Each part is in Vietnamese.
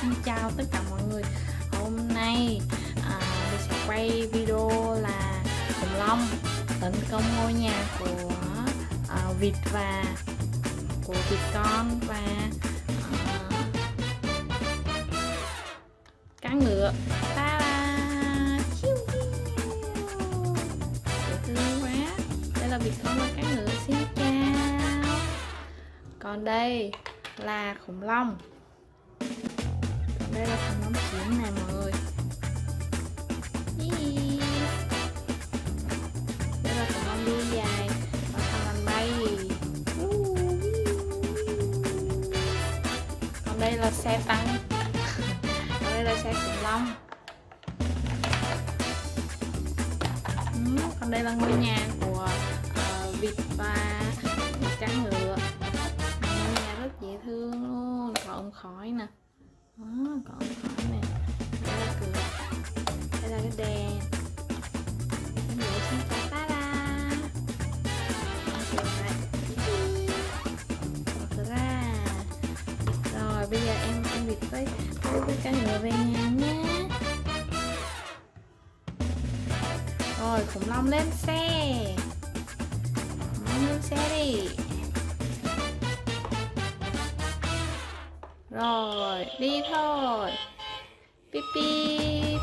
xin chào tất cả mọi người. Hôm nay à, mình sẽ quay video là khủng long tấn công ngôi nhà của à, vịt và của vịt con và à, cá ngựa. Ta da Chiu! Thương quá. Đây là vịt con và cá ngựa. Xin chào. Còn đây là khủng long đây là khủng long chiến này mọi người. Đây là khủng long đuôi dài và thằng lằn bay. Còn đây là xe tăng. Còn đây là xe khủng long. Ừ, còn đây là ngôi nhà của uh, vịt và cá ngựa. Ngôi nhà rất dễ thương luôn ống khói nè Ờ, đó, còn ống nè. Đây là cửa đây là cái đèn. Cái đèn xin chào ta da ra rồi bây giờ em em vịt với với, với cái ngựa về nhà nhé rồi khủng long lên xe. Khủng long lên xe đi. Rồi đi thôi pip pip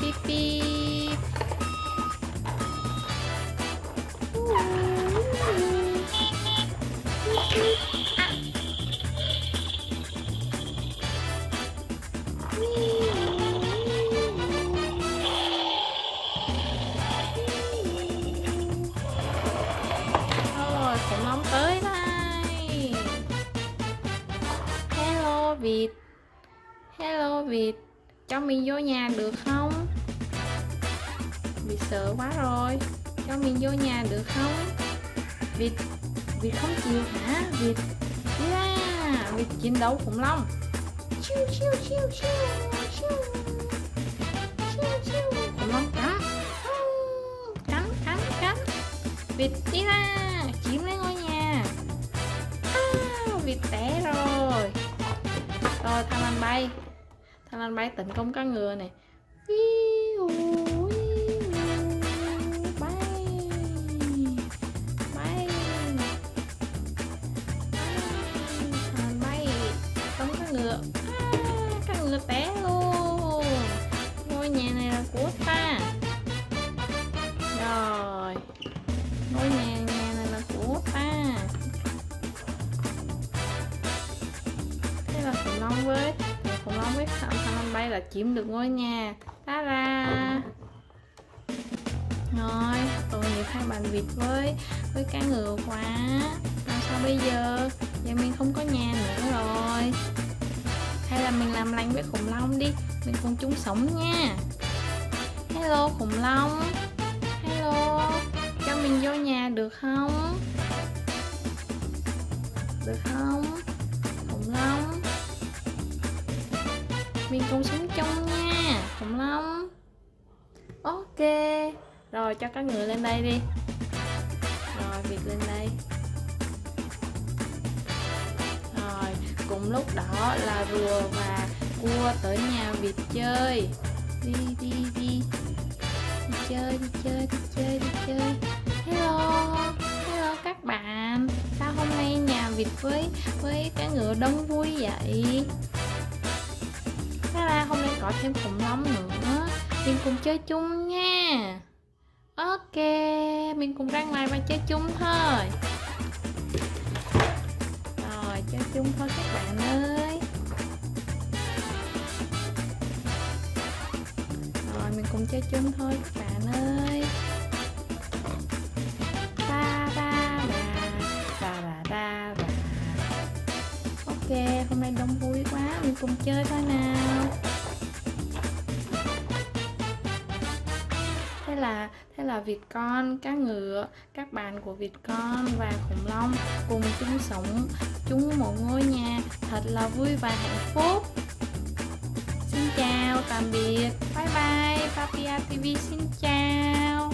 pip pip rồi hello hello Việt cho mình vô nhà được không? Việt sợ quá rồi cho mình vô nhà được không? Việt, Việt không chịu hả? Việt Yeah Việt chiến đấu khủng long. Chiu chiu chiu chiu chiu. Chiu chiu khủng long cắn. Cắn cắn cắn. Vịt đi ra. Bay thằng lằn bay tấn công cá ngựa này bay bay. Bay tấn ngựa. À, cá ngựa té luôn. Ngôi nhà này là của ta. Khủng long với thằng thằng lằn bay là chiếm được ngôi nhà. Ta ra. Rồi tội nghiệp hai bạn việt với với cá ngựa quá. Làm sao bây giờ? Giờ mình không có nhà nữa rồi. Hay là mình làm lành với khủng long đi. Mình cùng chung sống nha. Hello, khủng long. Mình cùng sống chung nha, khủng long. Ok, rồi cho các người lên đây đi. Rồi việc lên đây. Rồi, cùng lúc đó là rùa và cua tới nhà vịt chơi. Đi đi đi. Đi chơi đi chơi đi chơi đi chơi. Hello hello các bạn. Sao hôm nay nhà vịt với với cái ngựa đông vui vậy? Có thêm khủng long nữa. Mình cùng chơi chung nha. Ok, mình cùng ra ngoài và chơi chung thôi. Rồi, chơi chung thôi các bạn ơi. Rồi, mình cùng chơi chung thôi các bạn ơi. Ba ba ba. Ba ba ba ba. Ok, hôm nay đông vui quá, mình cùng chơi thôi nào. Thế là thế là vịt con, cá ngựa, các bạn của vịt con và khủng long cùng chung sống. Chung một ngôi nhà, thật là vui và hạnh phúc. Xin chào, tạm biệt. Bye bye, papia tv xin chào.